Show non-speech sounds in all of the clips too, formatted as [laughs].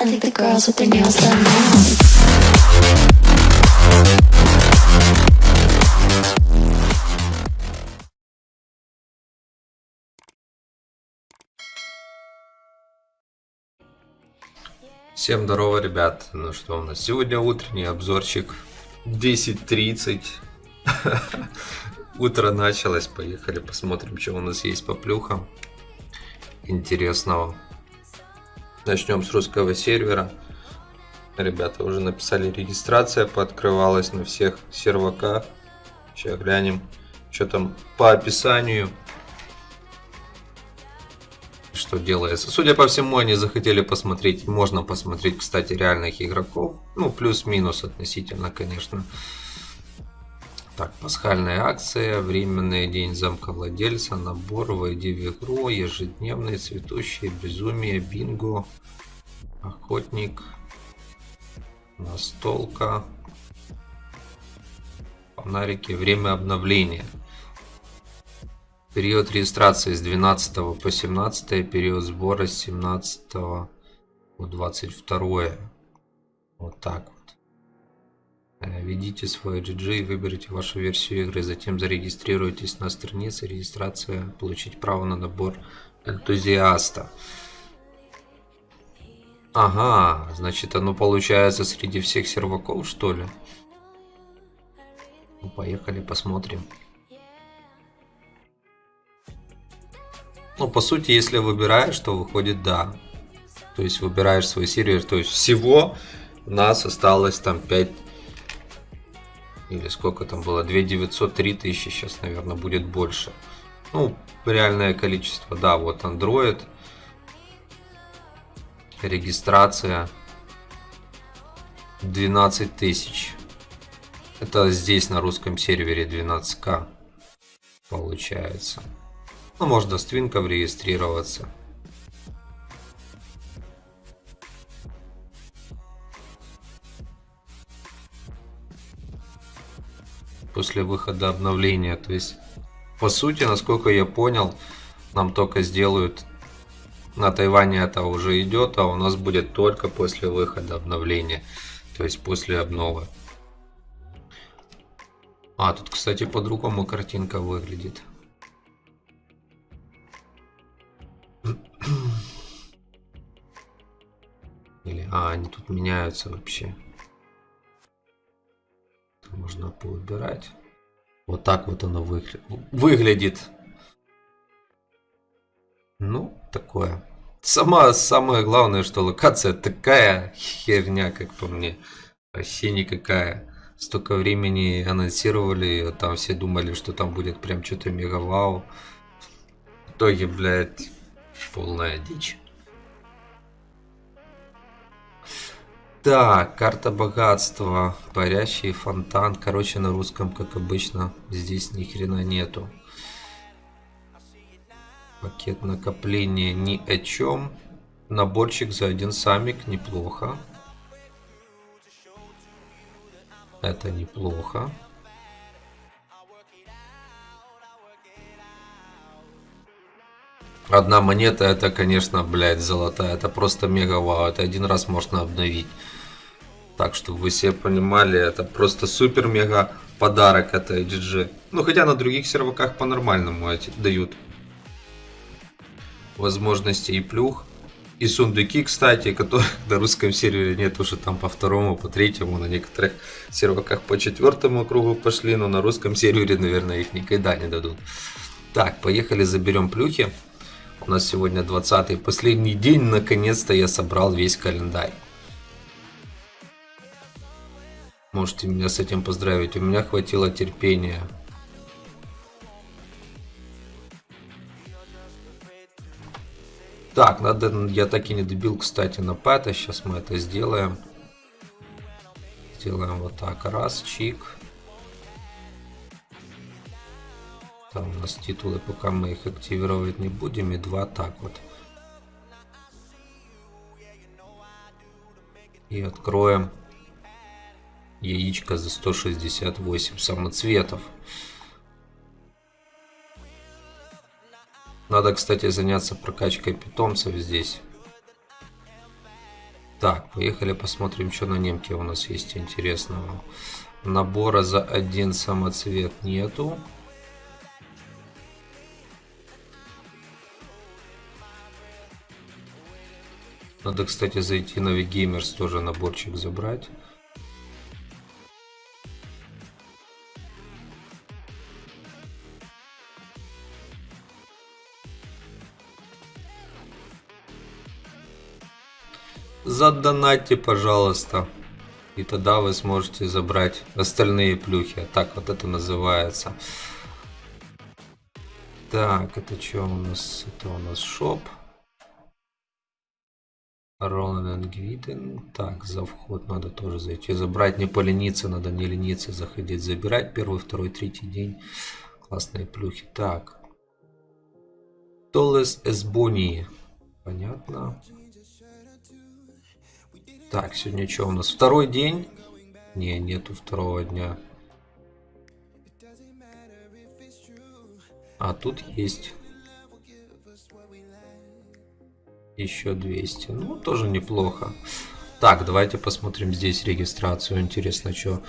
I think the girls with their nails done now. Всем здорово, ребят. Ну что у нас сегодня утренний обзорчик 10.30. [laughs] Утро началось, поехали посмотрим, что у нас есть по плюхам интересного. Начнем с русского сервера. Ребята уже написали регистрация, пооткрывалась на всех серваках. Сейчас глянем, что там по описанию что делается. Судя по всему, они захотели посмотреть, можно посмотреть, кстати, реальных игроков. Ну, плюс-минус относительно, конечно. Так, пасхальная акция, временный день замка владельца, набор, войди в игру, ежедневные цветущие, безумие, бинго, охотник, настолка, фонарики, время обновления. Период регистрации с 12 по 17, период сбора с 17 по 22. Вот так вот. Э, введите свой GG и выберите вашу версию игры, затем зарегистрируйтесь на странице регистрация, получить право на набор энтузиаста. Ага, значит оно получается среди всех серваков что ли? Ну, поехали посмотрим. Ну, по сути, если выбираешь, то выходит да. То есть выбираешь свой сервер. То есть всего у нас осталось там 5 или сколько там было, 2900, 3000, сейчас, наверное, будет больше. Ну, реальное количество, да, вот Android, регистрация 12 тысяч. Это здесь на русском сервере 12к получается. Ну, можно с твинком регистрироваться. После выхода обновления. То есть, по сути, насколько я понял, нам только сделают на Тайване это уже идет, а у нас будет только после выхода обновления. То есть после обновы. А, тут, кстати, по-другому картинка выглядит. Или, а, они тут меняются вообще. Можно поубирать. Вот так вот оно выгля... выглядит. Ну, такое. Сама, самое главное, что локация такая херня, как по мне. Вообще никакая. Столько времени анонсировали, там все думали, что там будет прям что-то мега вау. В итоге, блядь, полная дичь. Так, карта богатства, парящий фонтан. Короче, на русском, как обычно, здесь ни хрена нету. Пакет накопления ни о чем. Наборчик за один самик, неплохо. Это неплохо. Одна монета, это, конечно, блядь, золотая. Это просто мега вау. Это один раз можно обновить. Так, чтобы вы все понимали, это просто супер-мега подарок это GG. Ну, хотя на других серваках по-нормальному дают возможности и плюх. И сундуки, кстати, которых [laughs] на русском сервере нет уже там по второму, по третьему, на некоторых серваках по четвертому кругу пошли, но на русском сервере, наверное, их никогда не дадут. Так, поехали заберем плюхи. У нас сегодня 20 последний день, наконец-то я собрал весь календарь. Можете меня с этим поздравить, у меня хватило терпения. Так, надо, я так и не добил, кстати, на пэта, сейчас мы это сделаем. Сделаем вот так, раз, чик. Там у нас титулы, пока мы их активировать не будем. И два так вот. И откроем яичко за 168 самоцветов. Надо, кстати, заняться прокачкой питомцев здесь. Так, поехали посмотрим, что на немке у нас есть интересного. Набора за один самоцвет нету. Надо, кстати, зайти на Gamers тоже наборчик забрать. Задонатьте, пожалуйста. И тогда вы сможете забрать остальные плюхи. Так вот это называется. Так, это что у нас? Это у нас шоп. Роланд Гвиден. Так, за вход надо тоже зайти. Забрать, не полениться, надо не лениться, заходить, забирать. Первый, второй, третий день. Классные плюхи. Так. Толес Эсбони. Понятно. Так, сегодня что у нас? Второй день? Не, нету второго дня. А тут есть еще 200. Ну, тоже неплохо. Так, давайте посмотрим здесь регистрацию. Интересно, что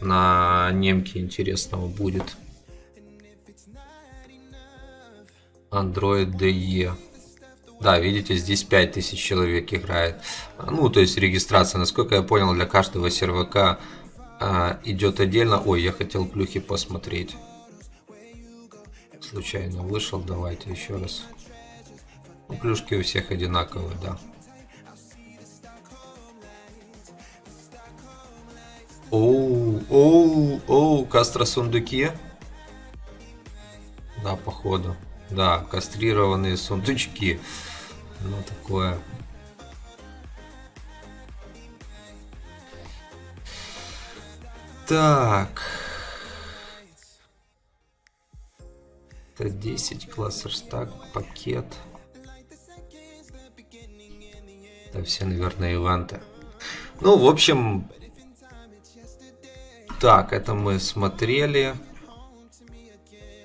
на немке интересного будет. Android DE. Да, видите, здесь 5000 человек играет. Ну, то есть регистрация, насколько я понял, для каждого сервака а, идет отдельно. Ой, я хотел плюхи посмотреть. Случайно вышел, давайте еще раз. Ну, плюшки у всех одинаковые, да. Оу, оу, оу, кастро сундуки. Да, походу. Да, кастрированные сундучки. Ну, такое. Так. Это 10 классер стак, пакет. Это все, наверное, ивенты. Ну, в общем... Так, это мы смотрели.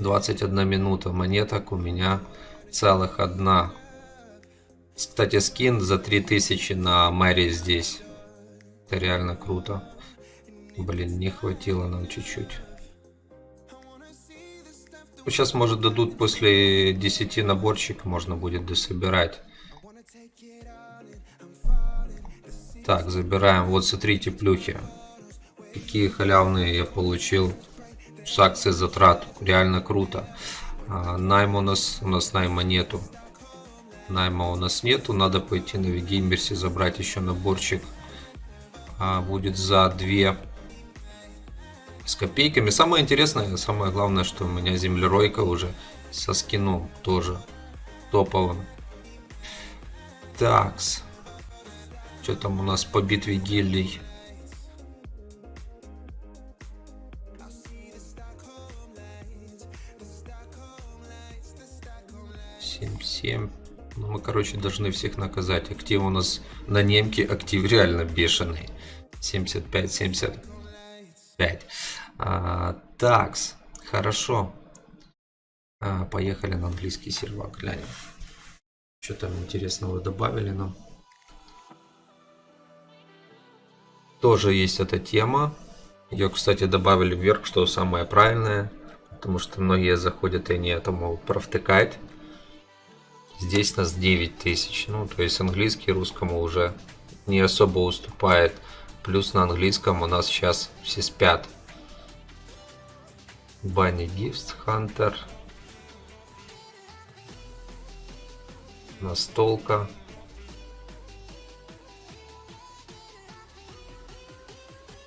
21 минута монеток у меня целых одна. Кстати, скин за 3000 на Мэри здесь. Это реально круто. Блин, не хватило нам чуть-чуть. Сейчас, может, дадут после 10 наборчик, можно будет дособирать. Так, забираем. Вот, смотрите, плюхи. Какие халявные я получил с акции затрат. Реально круто. А, найма у нас, у нас найма нету. Найма у нас нету. Надо пойти на Вигеймерсе забрать еще наборчик. А, будет за 2 с копейками. Самое интересное, самое главное, что у меня землеройка уже со скином тоже топовым. Такс. Что там у нас по битве гильдий? Семь, семь. Мы, короче, должны всех наказать. Актив у нас на немке, актив реально бешеный. 75, 75. А, такс, хорошо. А, поехали на английский сервак, глянем. Что там интересного добавили нам? Тоже есть эта тема. Ее, кстати, добавили вверх, что самое правильное. Потому что многие заходят и не это могут провтыкать. Здесь нас 9000. Ну, то есть английский русскому уже не особо уступает. Плюс на английском у нас сейчас все спят. Банни Гифт, Хантер. Настолка.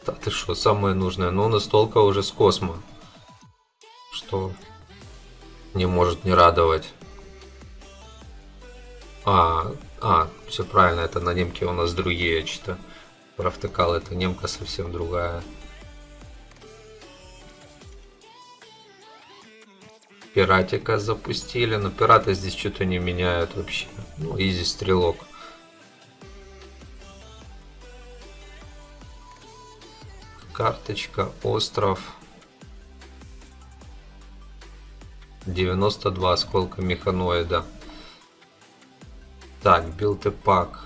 Да ты что, самое нужное. Но настолка уже с космо. Что не может не радовать. А, а, все правильно, это на немке у нас другие, что провтыкал, это немка совсем другая. Пиратика запустили, но пираты здесь что-то не меняют вообще. Ну, изи стрелок. Карточка, остров. 92 осколка механоида. Так, билд и пак.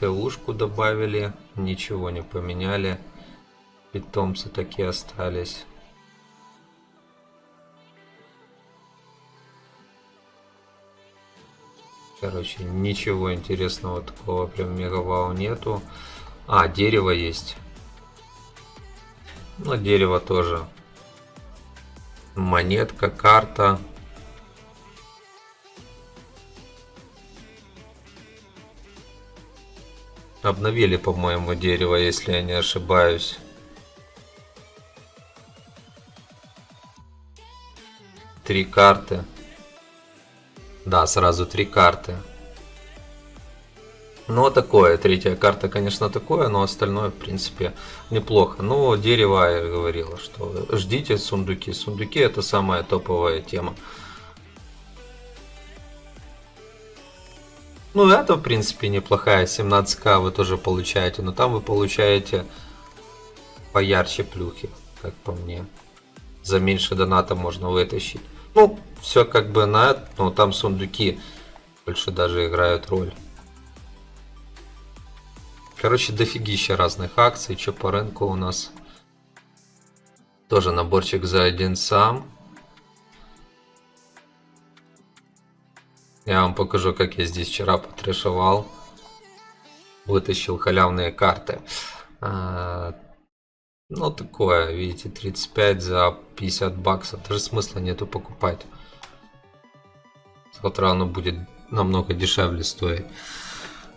ТУшку добавили, ничего не поменяли. Питомцы такие остались. Короче, ничего интересного такого прям мегавау нету. А, дерево есть. Ну, дерево тоже. Монетка, карта. Обновили, по-моему, дерево, если я не ошибаюсь. Три карты. Да, сразу три карты. Но такое, третья карта, конечно, такое, но остальное, в принципе, неплохо. Но дерево, я говорила, что ждите сундуки. Сундуки это самая топовая тема. Ну, это, в принципе, неплохая. 17к вы тоже получаете, но там вы получаете поярче плюхи, как по мне. За меньше доната можно вытащить. Ну, все как бы на но там сундуки больше даже играют роль. Короче, дофигища разных акций. Что по рынку у нас? Тоже наборчик за один сам. Я вам покажу, как я здесь вчера потрешевал. Вытащил халявные карты. А, ну, такое, видите, 35 за 50 баксов. Даже смысла нету покупать. Завтра оно будет намного дешевле стоить.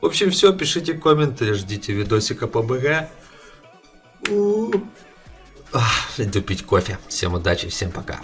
В общем, все, пишите комменты, ждите видосика по БГ. Иду пить кофе. Всем удачи, всем пока.